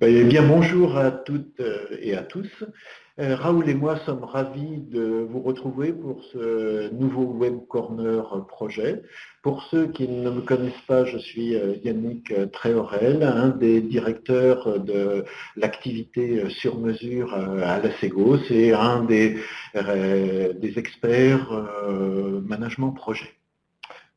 Eh bien, bonjour à toutes et à tous. Euh, Raoul et moi sommes ravis de vous retrouver pour ce nouveau Web Corner projet. Pour ceux qui ne me connaissent pas, je suis euh, Yannick Tréorel, un des directeurs de l'activité sur mesure euh, à la Ségos et un des experts management projet.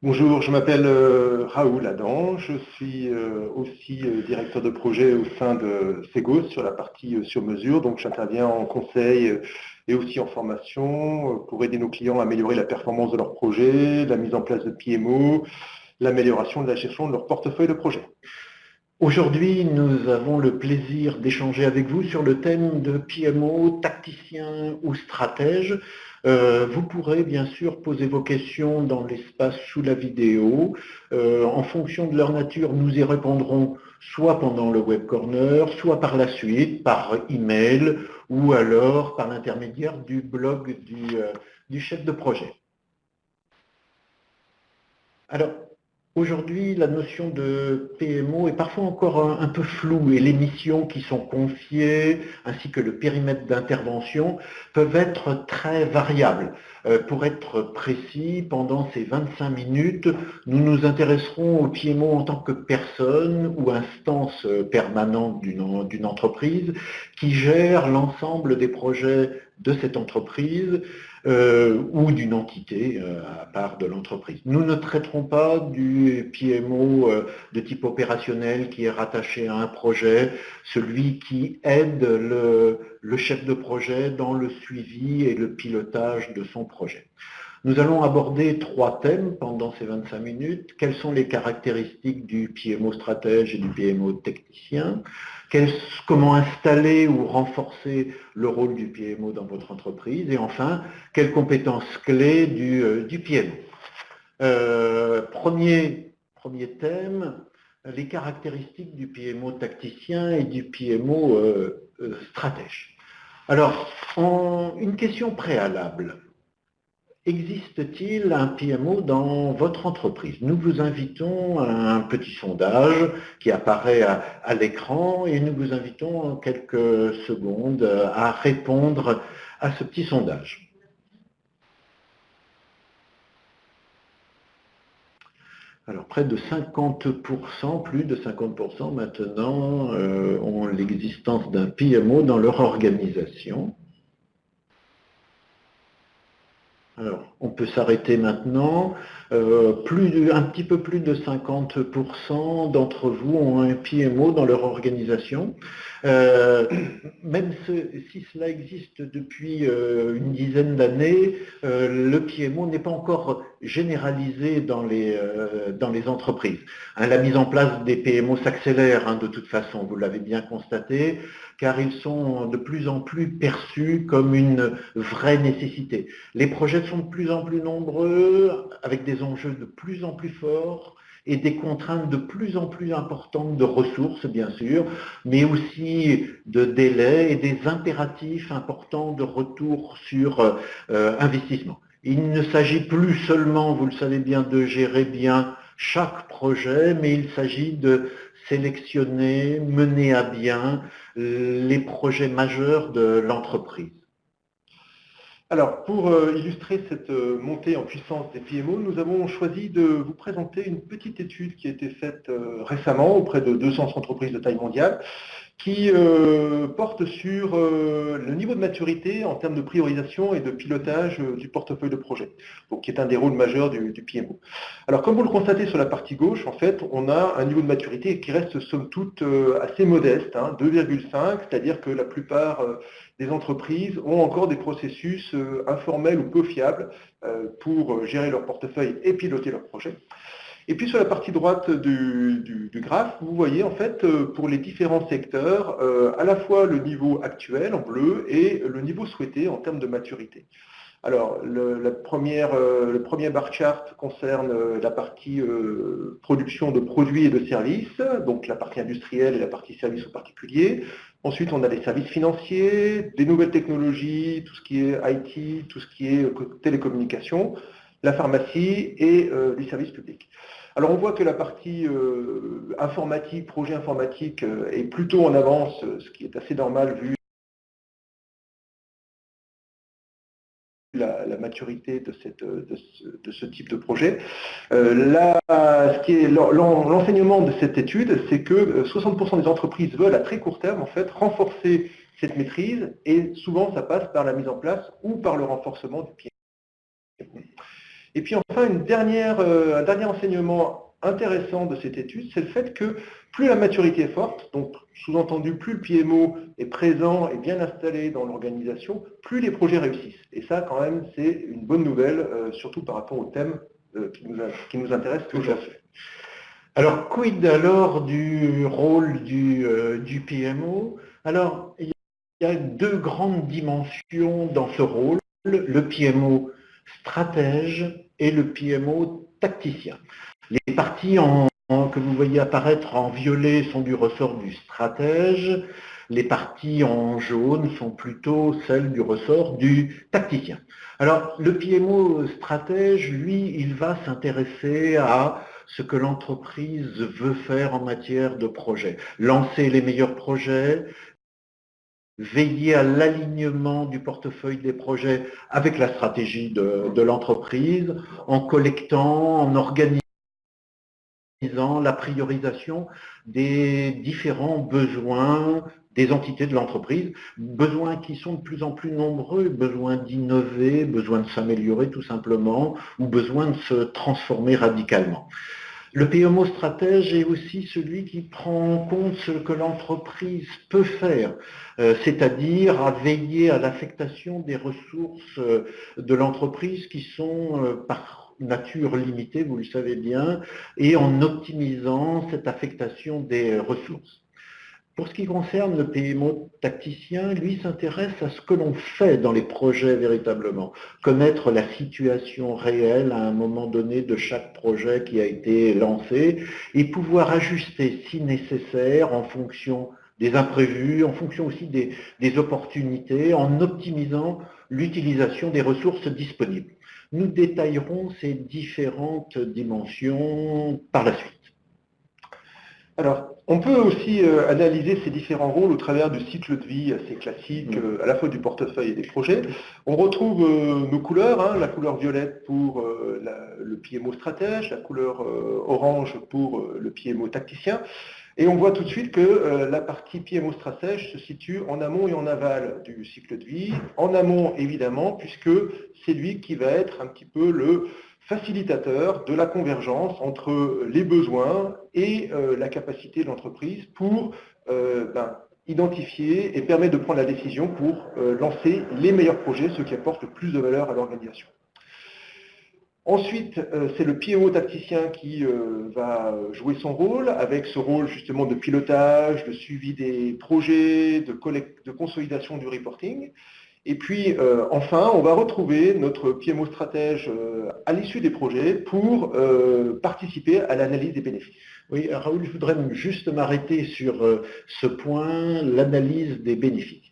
Bonjour, je m'appelle euh, Raoul Adam, je suis euh, aussi euh, directeur de projet au sein de Segos sur la partie sur mesure, donc j'interviens en conseil et aussi en formation pour aider nos clients à améliorer la performance de leur projet, la mise en place de PMO, l'amélioration de la gestion de leur portefeuille de projet. Aujourd'hui, nous avons le plaisir d'échanger avec vous sur le thème de PMO, tacticien ou stratège. Euh, vous pourrez bien sûr poser vos questions dans l'espace sous la vidéo. Euh, en fonction de leur nature, nous y répondrons soit pendant le web corner, soit par la suite, par email ou alors par l'intermédiaire du blog du, euh, du chef de projet. Alors, Aujourd'hui, la notion de PMO est parfois encore un, peu floue et les missions qui sont confiées, ainsi que le périmètre d'intervention, peuvent être très variables. Euh, pour être précis, pendant ces 25 minutes, nous nous intéresserons au PMO en tant que personne ou instance permanente d'une entreprise qui gère l'ensemble des projets de cette entreprise euh, ou d'une entité euh, à part de l'entreprise. Nous ne traiterons pas du PMO euh, de type opérationnel qui est rattaché à un projet, celui qui aide le, le chef de projet dans le suivi et le pilotage de son projet. Nous allons aborder trois thèmes pendant ces 25 minutes. Quelles sont les caractéristiques du PMO stratège et du PMO technicien? Comment installer ou renforcer le rôle du PMO dans votre entreprise? Et enfin, quelles compétences clés du, euh, PMO euh, premier, thème, les caractéristiques du PMO tacticien et du PMO euh, stratège. Alors, une question préalable. Existe-t-il un PMO dans votre entreprise? Nous vous invitons à un petit sondage qui apparaît à, l'écran et nous vous invitons en quelques secondes à répondre à ce petit sondage. Alors près de 50%, plus de 50% maintenant, euh, ont l'existence d'un PMO dans leur organisation. Alors, on peut s'arrêter maintenant. Euh, un petit peu plus de 50% d'entre vous ont un PMO dans leur organisation. Euh, même si cela existe depuis euh, une dizaine d'années, le PMO n'est pas encore généralisé dans les, dans les entreprises. Hein, la mise en place des PMO s'accélère hein, de toute façon, vous l'avez bien constaté car ils sont de plus en plus perçus comme une vraie nécessité. Les projets sont de plus en plus nombreux, avec des enjeux de plus en plus forts, et des contraintes de plus en plus importantes de ressources, bien sûr, mais aussi de délais et des impératifs importants de retour sur euh, investissement. Il ne s'agit plus seulement, vous le savez bien, de gérer bien chaque projet, mais il s'agit de sélectionner, mener à bien les projets majeurs de l'entreprise. Alors, pour euh, illustrer cette euh, montée en puissance des PMO, nous avons choisi de vous présenter une petite étude qui a été faite euh, récemment auprès de 200 entreprises de taille mondiale qui euh, porte sur euh, le niveau de maturité en termes de priorisation et de pilotage euh, du portefeuille de projet, donc qui est un des rôles majeurs du, PMO. Alors comme vous le constatez sur la partie gauche, en fait, on a un niveau de maturité qui reste somme toute assez modeste, 2,5, hein, c'est-à-dire que la plupart des entreprises ont encore des processus informels ou peu fiables pour gérer leur portefeuille et piloter leur projet. Et puis sur la partie droite du, graphe, vous voyez en fait euh, pour les différents secteurs euh, à la fois le niveau actuel en bleu et le niveau souhaité en termes de maturité. Alors, le, la première, euh, premier bar chart concerne la partie production de produits et de services, donc la partie industrielle et la partie services aux particuliers. Ensuite, on a les services financiers, des nouvelles technologies, tout ce qui est IT, tout ce qui est télécommunications. la pharmacie et du service public. Alors on voit que la partie informatique, projet informatique, est plutôt en avance, ce qui est assez normal vu la, maturité de, ce, type de projet. Euh, l'enseignement de cette étude, c'est que 60% euh, des entreprises veulent à très court terme en fait renforcer cette maîtrise et souvent ça passe par la mise en place ou par le renforcement du pied. Et puis enfin, une dernière, euh, un dernier enseignement intéressant de cette étude, c'est le fait que plus la maturité est forte, donc sous-entendu plus le PMO est présent et bien installé dans l'organisation, plus les projets réussissent. Et ça, quand même, c'est une bonne nouvelle, euh, surtout par rapport au thème euh, qui, nous qui, nous intéresse aujourd'hui. Alors, quid alors du rôle du, euh, du PMO Alors, il y a deux grandes dimensions dans ce rôle, le PMO stratège et le PMO tacticien. Les parties que vous voyez apparaître en violet sont du ressort du stratège, les parties en jaune sont plutôt celles du ressort du tacticien. Alors, le PMO stratège, lui, il va s'intéresser à ce que l'entreprise veut faire en matière de projet. Lancer les meilleurs projets, veiller à l'alignement du portefeuille des projets avec la stratégie de, l'entreprise, en collectant, en organisant la priorisation des différents besoins des entités de l'entreprise, besoins qui sont de plus en plus nombreux, besoin d'innover, besoin de s'améliorer tout simplement, ou besoin de se transformer radicalement. Le PMO stratège est aussi celui qui prend en compte ce que l'entreprise peut faire, euh, c'est-à-dire à veiller à l'affectation des ressources euh, de l'entreprise qui sont euh, par nature limitée, vous le savez bien, et en optimisant cette affectation des ressources. Pour ce qui concerne le PMO tacticien, lui s'intéresse à ce que l'on fait dans les projets véritablement, connaître la situation réelle à un moment donné de chaque projet qui a été lancé et pouvoir ajuster si nécessaire en fonction des imprévus, en fonction aussi des, des opportunités, en optimisant l'utilisation des ressources disponibles. Nous détaillerons ces différentes dimensions par la suite. Alors, on peut aussi euh, analyser ces différents rôles au travers du cycle de vie assez classique, mm. euh, à la fois du portefeuille et des projets. On retrouve euh, nos couleurs, hein, la couleur violette pour le PMO stratège, la couleur orange pour le PMO tacticien. Et on voit tout de suite que euh, la partie PMO stratège se situe en amont et en aval du cycle de vie. En amont, évidemment, puisque c'est lui qui va être un petit peu le facilitateur de la convergence entre les besoins et euh, la capacité de l'entreprise pour euh, ben, identifier et permettre de prendre la décision pour lancer les meilleurs projets, ceux qui apportent le plus de valeur à l'organisation. Ensuite, euh, c'est le PMO tacticien qui euh, va jouer son rôle, avec ce rôle justement de pilotage, de suivi des projets, de, consolidation du reporting. Et puis, euh, enfin, on va retrouver notre PMO stratège à l'issue des projets pour participer à l'analyse des bénéfices. Oui, Raoul, je voudrais juste m'arrêter sur ce point, l'analyse des bénéfices.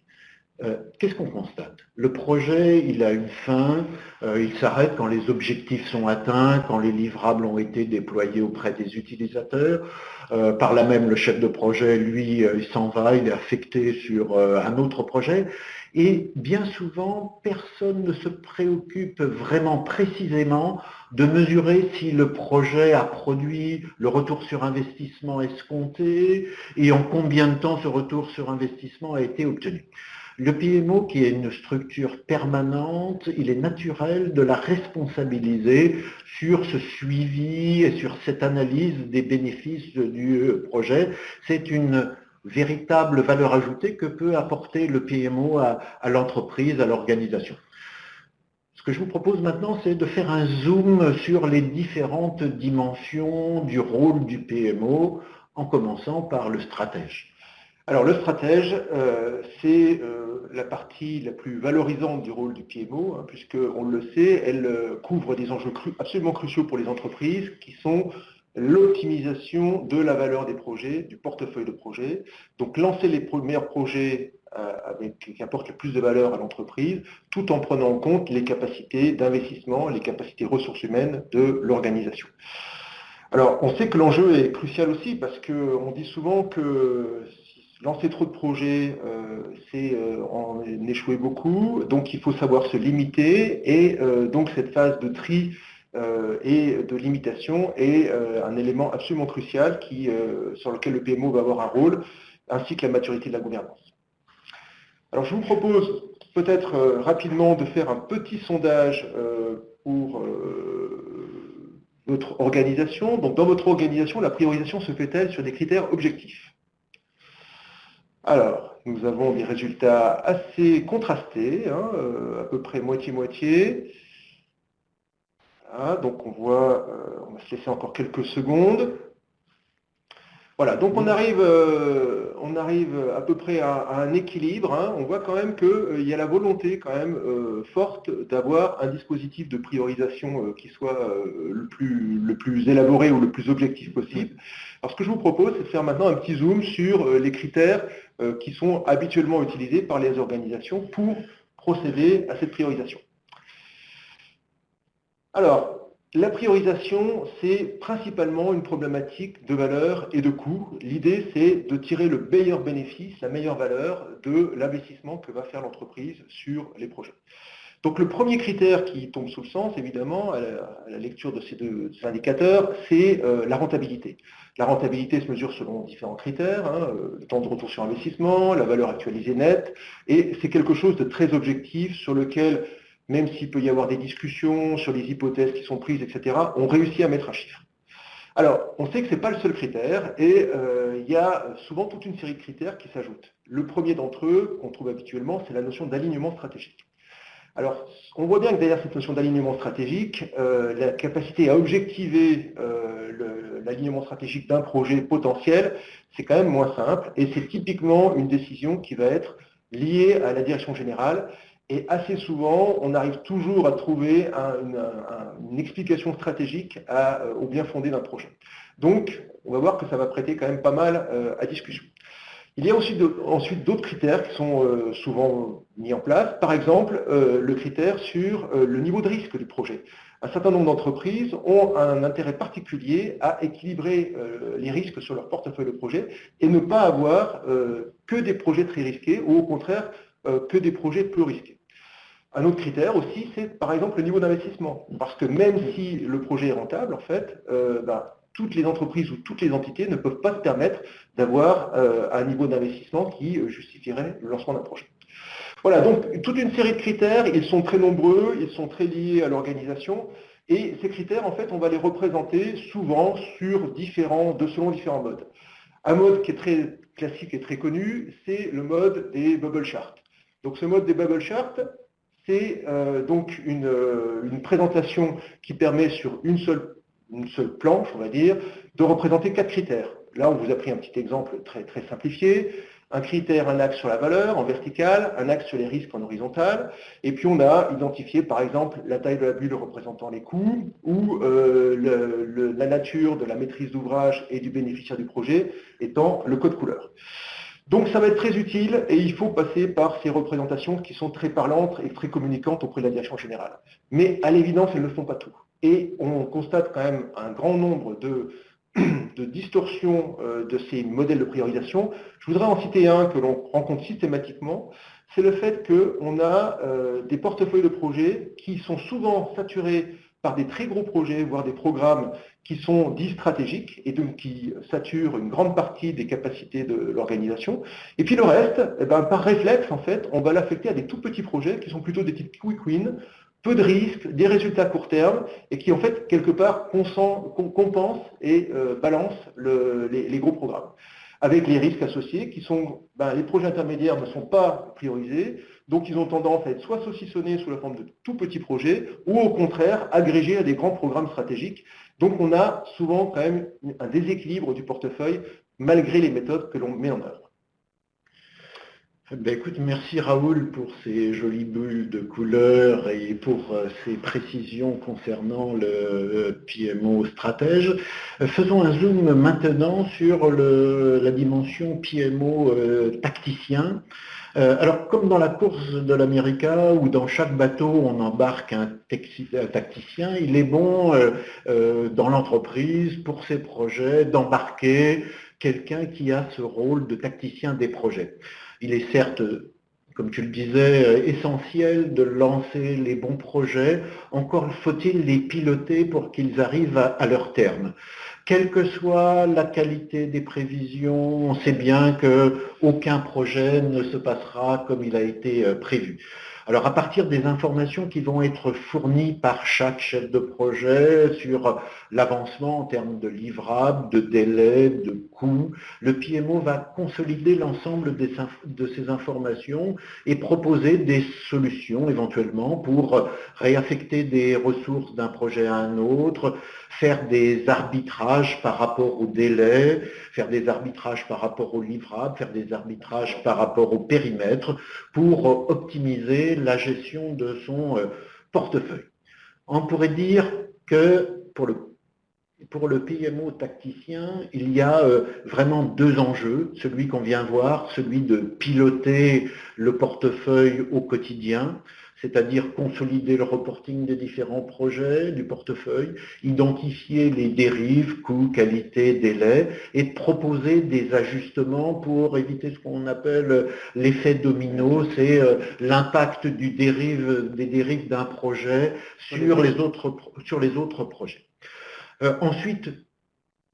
Euh, qu'est-ce qu'on constate? Le projet, il a une fin, euh, il s'arrête quand les objectifs sont atteints, quand les livrables ont été déployés auprès des utilisateurs. Euh, par là même, le chef de projet, lui, il s'en va, il est affecté sur un autre projet. Et bien souvent, personne ne se préoccupe vraiment précisément de mesurer si le projet a produit le retour sur investissement escompté et en combien de temps ce retour sur investissement a été obtenu. Le PMO, qui est une structure permanente, il est naturel de la responsabiliser sur ce suivi et sur cette analyse des bénéfices du projet. C'est une véritable valeur ajoutée que peut apporter le PMO à, l'entreprise, à l'organisation. Ce que je vous propose maintenant, c'est de faire un zoom sur les différentes dimensions du rôle du PMO, en commençant par le stratège. Alors le stratège, euh, c'est euh, la partie la plus valorisante du rôle du PMO, hein, puisque on le sait, elle euh, couvre des enjeux absolument cruciaux pour les entreprises, qui sont l'optimisation de la valeur des projets, du portefeuille de projets. Donc lancer les meilleurs projets qui apporte le plus de valeur à l'entreprise, tout en prenant en compte les capacités d'investissement, les capacités ressources humaines de l'organisation. Alors, on sait que l'enjeu est crucial aussi parce qu'on dit souvent que lancer trop de projets, euh, c'est euh, en échouer beaucoup, donc il faut savoir se limiter, et euh, donc cette phase de tri et de limitation est un élément absolument crucial qui, sur lequel le PMO va avoir un rôle, ainsi que la maturité de la gouvernance. Alors je vous propose peut-être rapidement de faire un petit sondage pour votre organisation. Dans votre organisation, la priorisation se fait-elle sur des critères objectifs? Alors, nous avons des résultats assez contrastés, hein, euh, à peu près moitié-moitié. donc on voit, euh, on va se laisser encore quelques secondes. Voilà, donc on arrive, euh, on arrive à peu près à, un équilibre. Hein. On voit quand même qu'il euh, y a la volonté quand même euh, forte d'avoir un dispositif de priorisation qui soit le, plus, le plus élaboré ou le plus objectif possible. Alors ce que je vous propose, c'est de faire maintenant un petit zoom sur les critères qui sont habituellement utilisés par les organisations pour procéder à cette priorisation. Alors, la priorisation, c'est principalement une problématique de valeur et de coût. L'idée, c'est de tirer le meilleur bénéfice, la meilleure valeur de l'investissement que va faire l'entreprise sur les projets. Donc le premier critère qui tombe sous le sens, évidemment, à la, lecture de ces deux indicateurs, c'est euh, la rentabilité. La rentabilité se mesure selon différents critères, hein, euh, le temps de retour sur investissement, la valeur actualisée nette, et c'est quelque chose de très objectif sur lequel même s'il peut y avoir des discussions sur les hypothèses qui sont prises, etc., on réussit à mettre un chiffre. Alors, on sait que ce n'est pas le seul critère, et euh, il y a souvent toute une série de critères qui s'ajoutent. Le premier d'entre eux, qu'on trouve habituellement, c'est la notion d'alignement stratégique. Alors, on voit bien que derrière cette notion d'alignement stratégique, euh, la capacité à objectiver euh, l'alignement stratégique d'un projet potentiel, c'est quand même moins simple, et c'est typiquement une décision qui va être liée à la direction générale, et assez souvent, on arrive toujours à trouver une, explication stratégique euh, au bien fondé d'un projet. Donc, on va voir que ça va prêter quand même pas mal à discussion. Il y a ensuite d'autres critères qui sont euh, souvent mis en place. Par exemple, le critère sur le niveau de risque du projet. Un certain nombre d'entreprises ont un intérêt particulier à équilibrer les risques sur leur portefeuille de projet et ne pas avoir que des projets très risqués ou au contraire que des projets peu risqués. Un autre critère aussi, c'est par exemple le niveau d'investissement. Parce que même si le projet est rentable, en fait, euh, bah, toutes les entreprises ou toutes les entités ne peuvent pas se permettre d'avoir euh, un niveau d'investissement qui euh, justifierait le lancement d'un projet. Voilà, donc toute une série de critères, ils sont très nombreux, ils sont très liés à l'organisation, et ces critères, en fait, on va les représenter souvent sur différents, de selon différents modes. Un mode qui est très classique et très connu, c'est le mode des bubble charts. Donc ce mode des bubble charts, c'est euh, donc une, présentation qui permet sur une seule, une seule planche, on va dire, de représenter quatre critères. Là, on vous a pris un petit exemple très, simplifié. Un critère, un axe sur la valeur en vertical, un axe sur les risques en horizontal, et puis on a identifié par exemple la taille de la bulle représentant les coûts, ou euh, la nature de la maîtrise d'ouvrage et du bénéficiaire du projet étant le code couleur. Donc ça va être très utile et il faut passer par ces représentations qui sont très parlantes et très communicantes auprès de la direction générale. Mais à l'évidence, elles ne font pas tout. Et on constate quand même un grand nombre de, distorsions euh, de ces modèles de priorisation. Je voudrais en citer un que l'on rencontre systématiquement, c'est le fait qu'on a euh, des portefeuilles de projets qui sont souvent saturés par des très gros projets, voire des programmes qui sont dits stratégiques et donc qui saturent une grande partie des capacités de l'organisation. Et puis le reste, eh ben, par réflexe, en fait, on va l'affecter à des tout petits projets qui sont plutôt des types quick win, peu de risques, des résultats à court terme, et qui en fait, quelque part, compensent et euh, balancent les, gros programmes. Avec les risques associés, qui sont, ben, les projets intermédiaires ne sont pas priorisés, donc ils ont tendance à être soit saucissonnés sous la forme de tout petits projets, ou au contraire agrégés à des grands programmes stratégiques. Donc on a souvent quand même un déséquilibre du portefeuille malgré les méthodes que l'on met en œuvre. Ben écoute, merci Raoul pour ces jolies bulles de couleurs et pour euh, ces précisions concernant le euh, PMO stratège. Euh, faisons un zoom maintenant sur la dimension PMO tacticien. Alors, comme dans la course de l'América, où dans chaque bateau on embarque un tacticien, il est bon dans l'entreprise, pour ses projets, d'embarquer quelqu'un qui a ce rôle de tacticien des projets. Il est certes, comme tu le disais, euh, essentiel de lancer les bons projets. Encore faut-il les piloter pour qu'ils arrivent à, leur terme. Quelle que soit la qualité des prévisions, on sait bien qu'aucun projet ne se passera comme il a été euh, prévu. Alors à partir des informations qui vont être fournies par chaque chef de projet sur l'avancement en termes de livrables, de délais, de le PMO va consolider l'ensemble de ces informations et proposer des solutions éventuellement pour réaffecter des ressources d'un projet à un autre, faire des arbitrages par rapport aux délais, faire des arbitrages par rapport aux livrables, faire des arbitrages par rapport au périmètre pour optimiser la gestion de son euh, portefeuille. On pourrait dire que pour le, pour le PMO tacticien, il y a euh, vraiment deux enjeux, celui qu'on vient voir, celui de piloter le portefeuille au quotidien, c'est-à-dire consolider le reporting des différents projets du portefeuille, identifier les dérives, coûts, qualité, délais, et proposer des ajustements pour éviter ce qu'on appelle l'effet domino, c'est euh, l'impact des dérives d'un projet sur les autres, sur les autres projets. Euh, ensuite,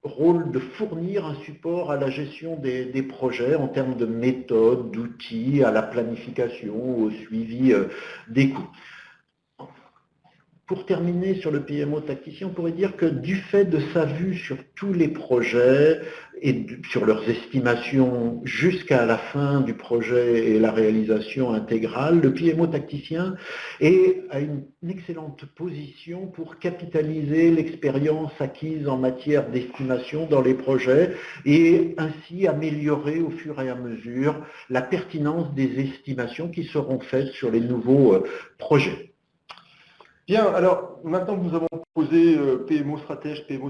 rôle de fournir un support à la gestion des, projets en termes de méthode, d'outils, à la planification, au suivi euh, des coûts. Pour terminer sur le PMO tacticien, on pourrait dire que du fait de sa vue sur tous les projets et sur leurs estimations jusqu'à la fin du projet et la réalisation intégrale, le PMO tacticien est à une excellente position pour capitaliser l'expérience acquise en matière d'estimation dans les projets et ainsi améliorer au fur et à mesure la pertinence des estimations qui seront faites sur les nouveaux euh, projets. Bien, alors maintenant que nous avons posé euh, PMO stratège, PMO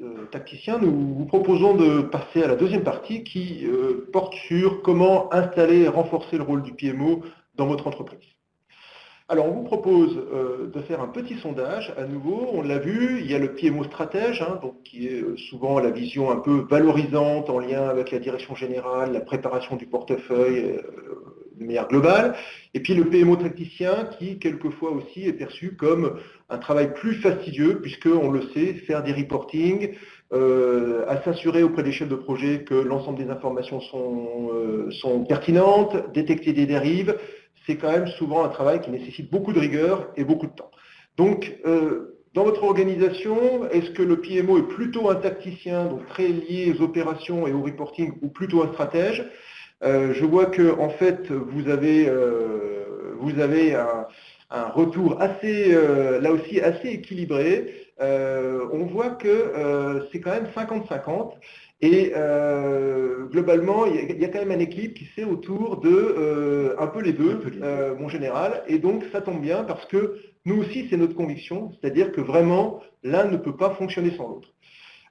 euh, tacticien, nous vous proposons de passer à la deuxième partie qui euh, porte sur comment installer et renforcer le rôle du PMO dans votre entreprise. Alors, on vous propose de faire un petit sondage. À nouveau, on l'a vu, il y a le PMO stratège, hein, donc, qui est souvent la vision un peu valorisante en lien avec la direction générale, la préparation du portefeuille, globale, et puis le PMO tacticien qui, quelquefois aussi, est perçu comme un travail plus fastidieux, puisqu'on le sait, faire des reporting, euh, à s'assurer auprès des chefs de projet que l'ensemble des informations sont, euh, sont pertinentes, détecter des dérives, c'est quand même souvent un travail qui nécessite beaucoup de rigueur et beaucoup de temps. Donc, euh, dans votre organisation, est-ce que le PMO est plutôt un tacticien, donc très lié aux opérations et au reporting, ou plutôt un stratège? Euh, je vois que en fait vous avez, euh, vous avez un, retour assez, euh, là aussi assez équilibré. on voit que c'est quand même 50-50 et globalement il y, a, quand même un équilibre qui c'est autour de un peu les deux, mon général, et donc ça tombe bien parce que nous aussi c'est notre conviction, c'est-à-dire que vraiment l'un ne peut pas fonctionner sans l'autre.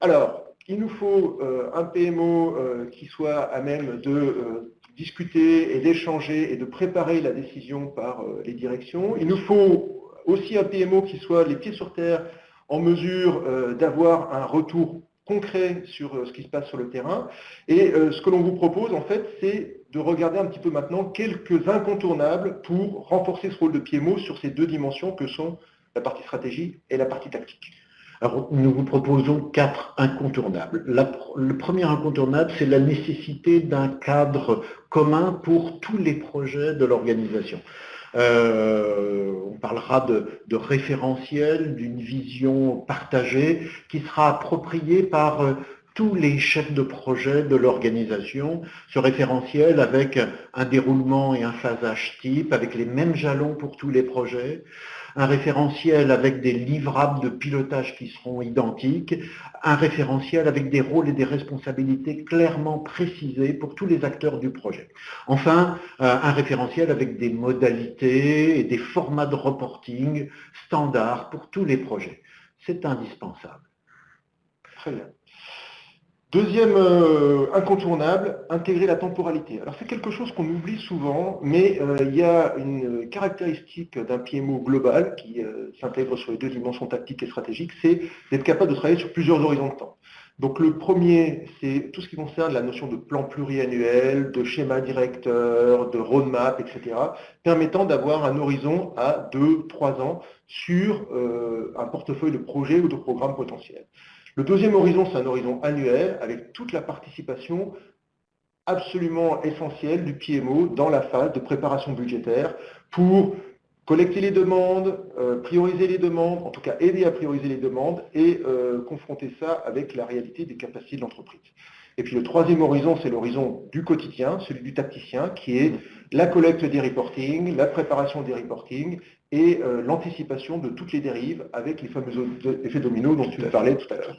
Alors, il nous faut euh, un PMO euh, qui soit à même de euh, discuter et d'échanger et de préparer la décision par les directions. Il nous faut aussi un PMO qui soit les pieds sur terre en mesure d'avoir un retour concret sur ce qui se passe sur le terrain. Et ce que l'on vous propose, en fait, c'est de regarder un petit peu maintenant quelques incontournables pour renforcer ce rôle de PMO sur ces deux dimensions que sont la partie stratégie et la partie tactique. Nous vous proposons quatre incontournables. le premier incontournable, c'est la nécessité d'un cadre commun pour tous les projets de l'organisation. Euh, on parlera de, de référentiel, d'une vision partagée qui sera appropriée par euh, tous les chefs de projet de l'organisation, ce référentiel avec un déroulement et un phasage type, avec les mêmes jalons pour tous les projets, un référentiel avec des livrables de pilotage qui seront identiques, un référentiel avec des rôles et des responsabilités clairement précisés pour tous les acteurs du projet. Enfin, euh, un référentiel avec des modalités et des formats de reporting standards pour tous les projets. C'est indispensable. Très bien. Deuxième euh, incontournable, intégrer la temporalité. Alors c'est quelque chose qu'on oublie souvent, mais euh, il y a une caractéristique d'un PMO global qui euh, s'intègre sur les deux dimensions tactiques et stratégiques, c'est d'être capable de travailler sur plusieurs horizons de temps. Donc le premier, c'est tout ce qui concerne la notion de plan pluriannuel, de schéma directeur, de roadmap, etc., permettant d'avoir un horizon à 2-3 ans sur un portefeuille de projets ou de programmes potentiels. Le deuxième horizon, c'est un horizon annuel avec toute la participation absolument essentielle du PMO dans la phase de préparation budgétaire pour collecter les demandes, euh, prioriser les demandes, en tout cas aider à prioriser les demandes et euh, confronter ça avec la réalité des capacités de l'entreprise. Et puis le troisième horizon, c'est l'horizon du quotidien, celui du tacticien, qui est la collecte des reporting, la préparation des reporting et euh, l'anticipation de toutes les dérives avec les fameux effets dominos dont tu parlais tout à l'heure.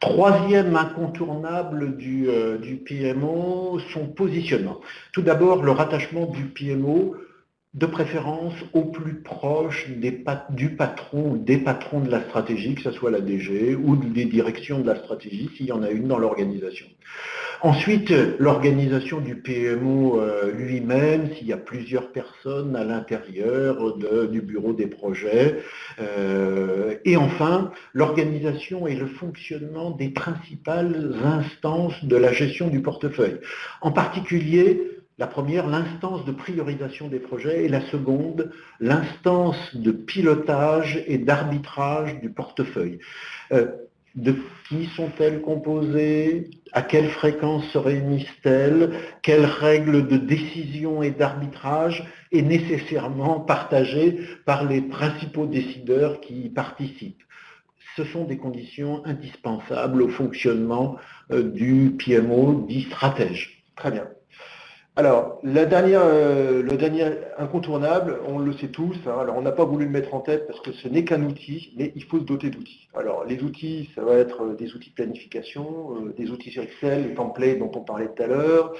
Troisième incontournable du, euh, du, PMO, son positionnement. Tout d'abord, le rattachement du PMO de préférence au plus proche du patron ou des patrons de la stratégie, que ce soit la DG ou des directions de la stratégie, s'il y en a une dans l'organisation. Ensuite, l'organisation du PMO euh, lui-même, s'il y a plusieurs personnes à l'intérieur du bureau des projets. Euh, et enfin, l'organisation et le fonctionnement des principales instances de la gestion du portefeuille. En particulier, la première, l'instance de priorisation des projets, et la seconde, l'instance de pilotage et d'arbitrage du portefeuille. Euh, de qui sont-elles composées? À quelle fréquence se réunissent-elles? Quelles règles de décision et d'arbitrage est nécessairement partagées par les principaux décideurs qui y participent? Ce sont des conditions indispensables au fonctionnement euh, du PMO dit stratège. Très bien. Alors, la dernière, euh, le dernier incontournable, on le sait tous, hein. alors on n'a pas voulu le mettre en tête parce que ce n'est qu'un outil, mais il faut se doter d'outils. Alors, les outils, ça va être euh, des outils de planification, euh, des outils sur Excel, les templates dont on parlait tout à l'heure,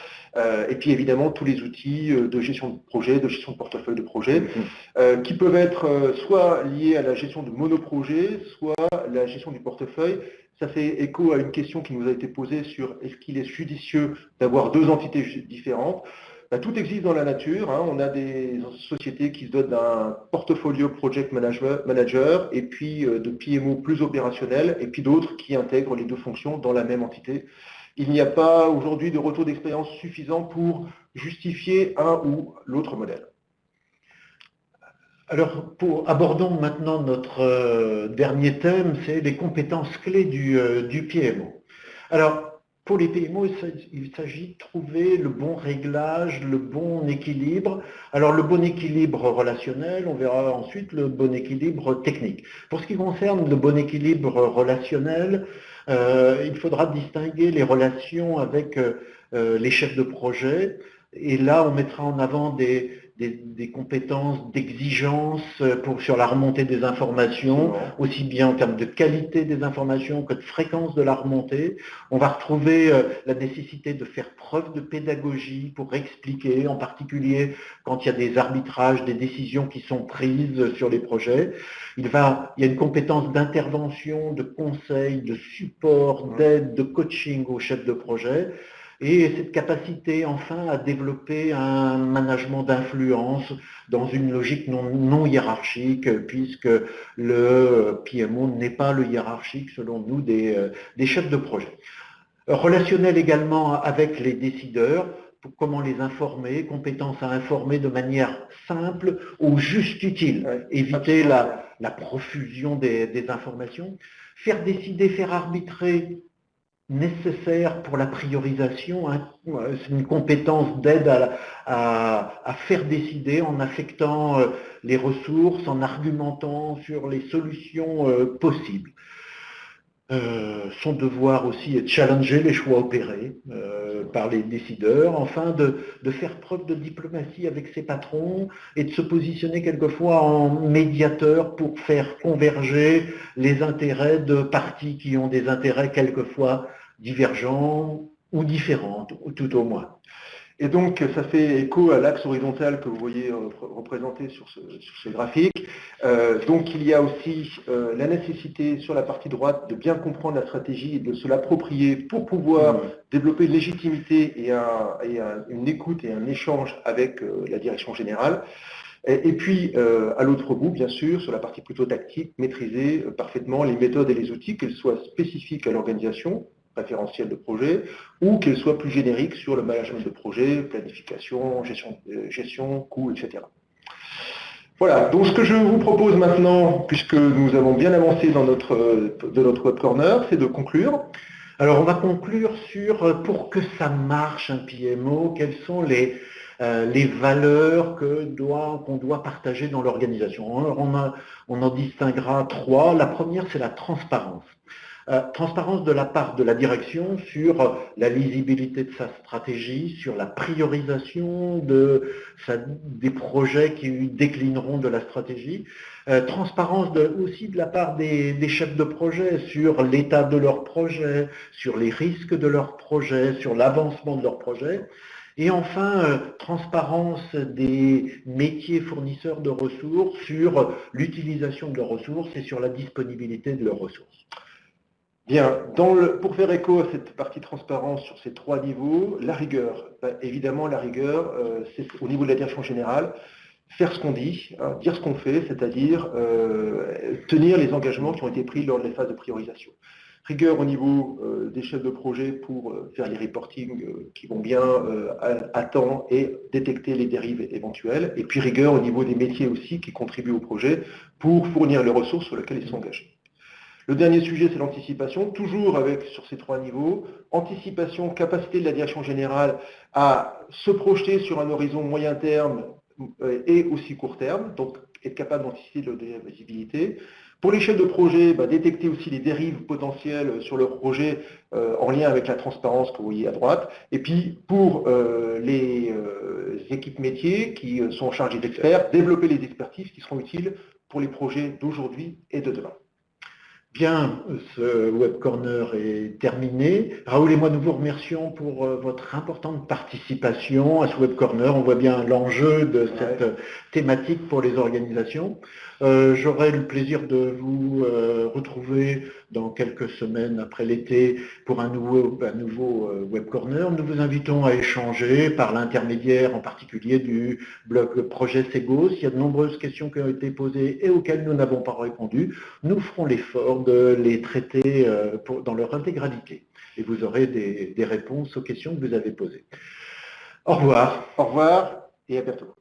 et puis évidemment tous les outils de gestion de projet, de gestion de portefeuille de projet, mm-hmm. qui peuvent être soit liés à la gestion de monoprojet, soit la gestion du portefeuille, ça fait écho à une question qui nous a été posée sur est-ce qu'il est judicieux d'avoir deux entités différentes bah, Tout existe dans la nature. Hein. On a des sociétés qui se dotent d'un portfolio project manager et puis euh, de PMO plus opérationnel et puis d'autres qui intègrent les deux fonctions dans la même entité. Il n'y a pas aujourd'hui de retour d'expérience suffisant pour justifier un ou l'autre modèle. Alors, pour, abordons maintenant notre euh, dernier thème, c'est les compétences clés du, euh, PMO. Alors, pour les PMO, il s'agit de trouver le bon réglage, le bon équilibre. Alors, le bon équilibre relationnel, on verra ensuite le bon équilibre technique. Pour ce qui concerne le bon équilibre relationnel, euh, il faudra distinguer les relations avec les chefs de projet. Et là, on mettra en avant des, des, compétences d'exigence sur la remontée des informations, aussi bien en termes de qualité des informations que de fréquence de la remontée. On va retrouver euh, la nécessité de faire preuve de pédagogie pour expliquer, en particulier quand il y a des arbitrages, des décisions qui sont prises sur les projets. Il, va, il y a une compétence d'intervention, de conseil, de support, d'aide, de coaching aux chefs de projet et cette capacité enfin à développer un management d'influence dans une logique non, hiérarchique, puisque le PMO n'est pas le hiérarchique selon nous des, euh, des chefs de projet. Relationnel également avec les décideurs, pour comment les informer, compétence à informer de manière simple ou juste utile, éviter la, la, profusion des, des informations, faire décider, faire arbitrer nécessaire pour la priorisation. Hein. C'est une compétence d'aide à, faire décider en affectant euh, les ressources, en argumentant sur les solutions euh, possibles. Euh, son devoir aussi est de challenger les choix opérés euh, par les décideurs, enfin de, faire preuve de diplomatie avec ses patrons et de se positionner quelquefois en médiateur pour faire converger les intérêts de partis qui ont des intérêts quelquefois divergents ou différents, tout au moins. Et donc, ça fait écho à l'axe horizontal que vous voyez euh, représenté sur ce, graphique. Euh, donc, il y a aussi euh, la nécessité sur la partie droite de bien comprendre la stratégie et de se l'approprier pour pouvoir mmh. développer une légitimité et, une écoute et un échange avec la direction générale. Et, puis, à l'autre bout, bien sûr, sur la partie plutôt tactique, maîtriser parfaitement les méthodes et les outils, qu'elles soient spécifiques à l'organisation, référentiel de projet, ou qu'elle soit plus générique sur le management de projet, planification, gestion, euh, gestion coûts, etc. Voilà, donc ce que je vous propose maintenant, puisque nous avons bien avancé dans notre, de notre web corner, c'est de conclure. Alors on va conclure sur, euh, pour que ça marche un PMO, quelles sont les, euh, les valeurs qu'on doit, doit partager dans l'organisation? On, on en distinguera trois. La première, c'est la transparence. Euh, transparence de la part de la direction sur la lisibilité de sa stratégie, sur la priorisation de des projets qui déclineront de la stratégie. Euh, transparence aussi de la part des, chefs de projet sur l'état de leur projet, sur les risques de leur projet, sur l'avancement de leur projet. Et enfin, euh, transparence des métiers fournisseurs de ressources sur l'utilisation de leurs ressources et sur la disponibilité de leurs ressources. Bien, pour faire écho à cette partie transparence sur ces trois niveaux, la rigueur. Bah, évidemment, la rigueur, euh, c'est au niveau de la direction générale, faire ce qu'on dit, hein, dire ce qu'on fait, c'est-à-dire euh, tenir les engagements qui ont été pris lors des phases de priorisation. Rigueur au niveau euh, des chefs de projet pour faire les reportings qui vont bien à, temps et détecter les dérives éventuelles. Et puis rigueur au niveau des métiers aussi qui contribuent au projet pour fournir les ressources sur lesquelles ils sont engagés. Le dernier sujet, c'est l'anticipation, toujours sur ces trois niveaux. Anticipation, capacité de la direction générale à se projeter sur un horizon moyen terme euh, et aussi court terme, donc être capable d'anticiper la visibilité. Pour les chefs de projet, bah, détecter aussi les dérives potentielles sur leur projet euh, en lien avec la transparence que vous voyez à droite. Et puis pour euh, les équipes métiers qui sont chargées d'experts, développer les expertises qui seront utiles pour les projets d'aujourd'hui et de demain. Bien, ce web corner est terminé. Raoul et moi, nous vous remercions pour euh, votre importante participation à ce web corner. On voit bien l'enjeu de cette thématique pour les organisations. Euh, j'aurai le plaisir de vous euh, retrouver dans quelques semaines après l'été pour un nouveau, un nouveau web corner. Nous vous invitons à échanger par l'intermédiaire en particulier du blog Projet Segos. Il y a de nombreuses questions qui ont été posées et auxquelles nous n'avons pas répondu. Nous ferons l'effort de les traiter euh, dans leur intégralité. Et vous aurez des réponses aux questions que vous avez posées. Au revoir. Au revoir et à bientôt.